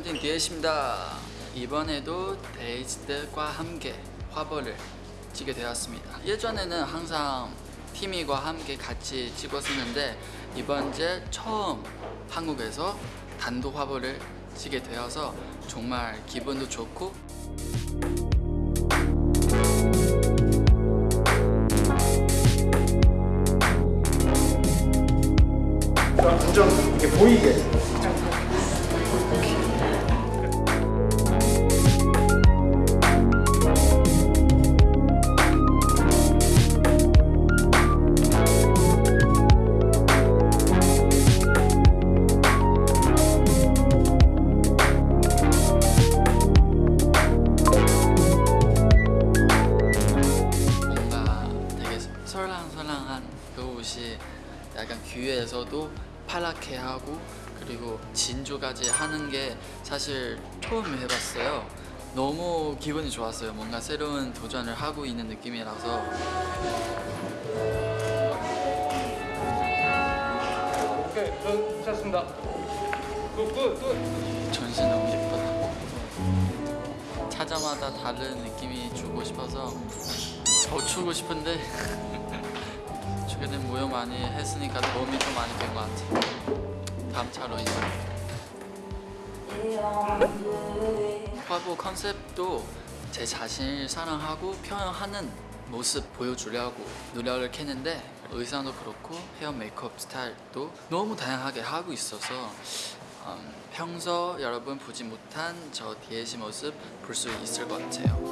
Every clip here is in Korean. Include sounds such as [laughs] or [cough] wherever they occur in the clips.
팀 디에시입니다. 이번에도 데이지들과 함께 화보를 찍게 되었습니다. 예전에는 항상 팀이과 함께 같이 찍었었는데 이번 제 처음 한국에서 단독 화보를 찍게 되어서 정말 기분도 좋고 완전 이렇게 보이게 살랑살랑한 그 옷이 약간 귀에서도 파랗게 하고 그리고 진주까지 하는 게 사실 처음 해봤어요. 너무 기분이 좋았어요. 뭔가 새로운 도전을 하고 있는 느낌이라서 오케이 좋았습니다 good good good 전신 너무 예쁘다. 착장마다 다른 느낌이 주고 싶어서 더 추고 싶은데 [laughs] 최근에 무용 많이 했으니까 도움이 좀 많이 된 것 같아요. 다음 차로 이제 화보 컨셉도 제 자신을 사랑하고 표현하는 모습 보여주려고 노력을 했는데 의상도 그렇고 헤어 메이크업 스타일도 너무 다양하게 하고 있어서 음, 평소 여러분 보지 못한 저 디에시 모습 볼 수 있을 것 같아요.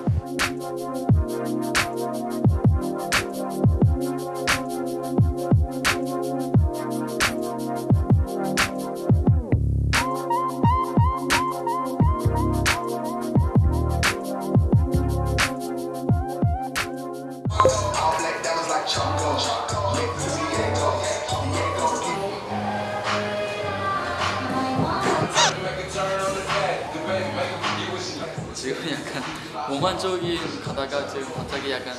지금 약간 몽환적인 가다가 지금 갑자기 약간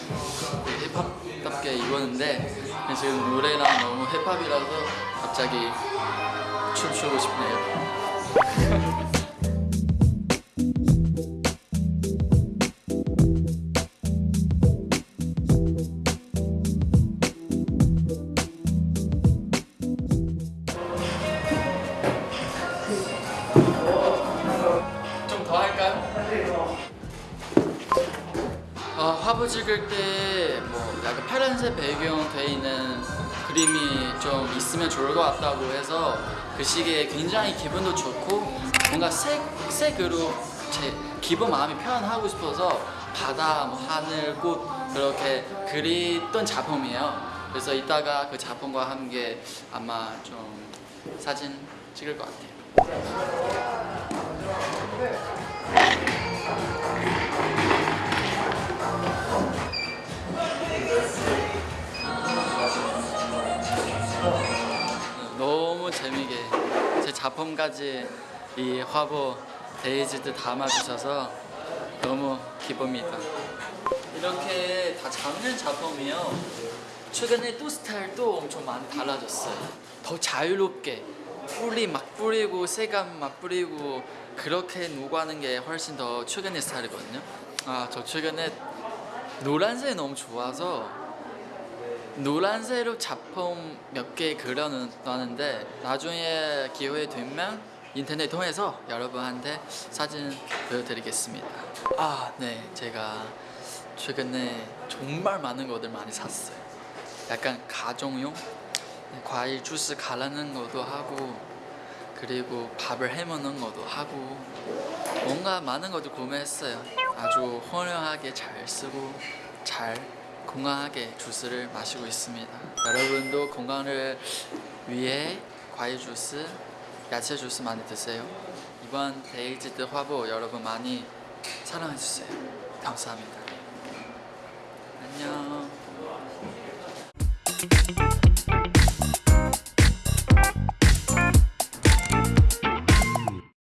되게 힙합답게 입었는데 지금 노래랑 너무 힙합이라서 갑자기 춤추고 싶네요. 아, 화보 찍을 때 뭐 약간 파란색 배경 돼 있는 그림이 좀 있으면 좋을 것 같다고 해서 그 시기에 굉장히 기분도 좋고 뭔가 색, 색으로 제 기분 마음이 표현하고 싶어서 바다, 뭐 하늘, 꽃 그렇게 그리던 작품이에요. 그래서 이따가 그 작품과 함께 아마 좀 사진 찍을 것 같아요. 제 작품까지 이 화보 Dazed 담아주셔서 너무 기쁩니다. 이렇게 다 작년 작품이요. 최근에 또 스타일도 엄청 많이 달라졌어요. 더 자유롭게 뿌리 막 뿌리고 색감 막 뿌리고 그렇게 추구하는 게 훨씬 더 최근의 스타일이거든요. 아 저 최근에 노란색 너무 좋아서 노란색으로 작품 몇 개 그려놨는데 나중에 기회 되면 인터넷 통해서 여러분한테 사진 보여드리겠습니다. 아, 네, 제가 최근에 정말 많은 것들 많이 샀어요. 약간 가정용 네, 과일 주스 갈아는 것도 하고 그리고 밥을 해먹는 것도 하고 뭔가 많은 것들 구매했어요. 아주 훌륭하게 잘 쓰고 잘 건강하게 주스를 마시고 있습니다. 여러분도 건강을 위해 과일 주스, 야채 주스 많이 드세요. 이번 Dazed 화보 여러분 많이 사랑해 주세요. 감사합니다.